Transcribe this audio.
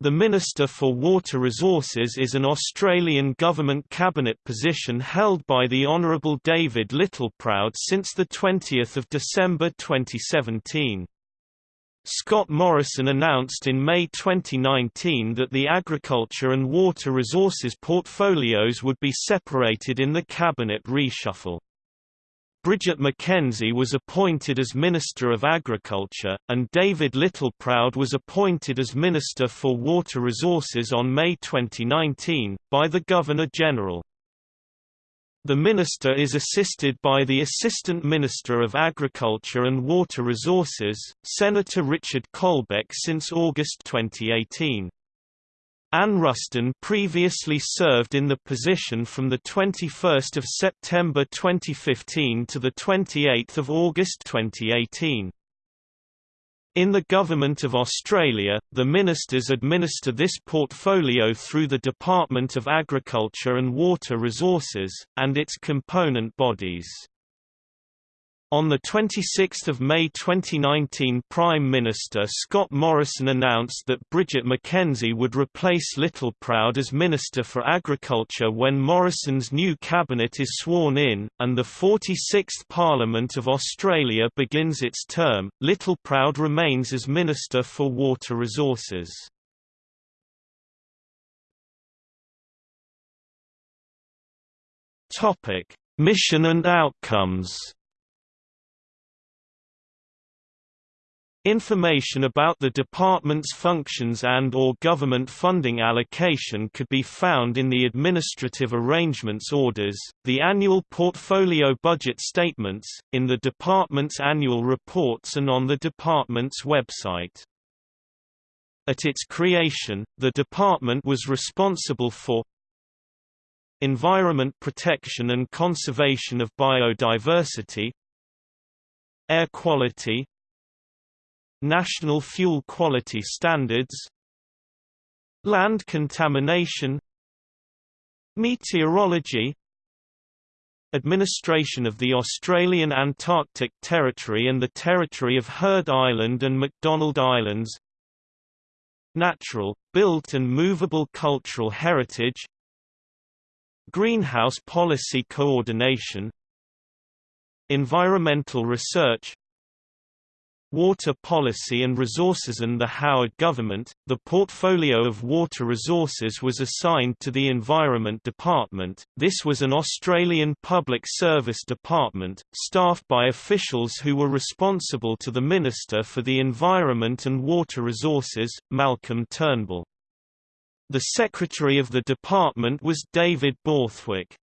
The Minister for Water Resources is an Australian government cabinet position held by the Honourable David Littleproud since 20 December 2017. Scott Morrison announced in May 2019 that the agriculture and water resources portfolios would be separated in the cabinet reshuffle. Bridget McKenzie was appointed as Minister of Agriculture, and David Littleproud was appointed as Minister for Water Resources on May 2019, by the Governor-General. The Minister is assisted by the Assistant Minister of Agriculture and Water Resources, Senator Richard Colbeck since August 2018. Anne Ruston previously served in the position from 21 September 2015 to 28 August 2018. In the Government of Australia, the ministers administer this portfolio through the Department of Agriculture and Water Resources, and its component bodies. On 26 May 2019 Prime Minister Scott Morrison announced that Bridget McKenzie would replace Littleproud as Minister for Agriculture when Morrison's new cabinet is sworn in, and the 46th Parliament of Australia begins its term. Littleproud remains as Minister for Water Resources. Mission and outcomes Information about the department's functions and or government funding allocation could be found in the Administrative Arrangements Orders, the annual portfolio budget statements, in the department's annual reports and on the department's website. At its creation, the department was responsible for environment protection and conservation of biodiversity air quality National Fuel Quality Standards Land contamination Meteorology Administration of the Australian Antarctic Territory and the Territory of Heard Island and McDonald Islands Natural, built and movable cultural heritage Greenhouse policy coordination Environmental research Water Policy and Resources and the Howard government, the portfolio of water resources was assigned to the Environment Department. This was an Australian public service department, staffed by officials who were responsible to the Minister for the Environment and Water Resources, Malcolm Turnbull. The secretary of the department was David Borthwick.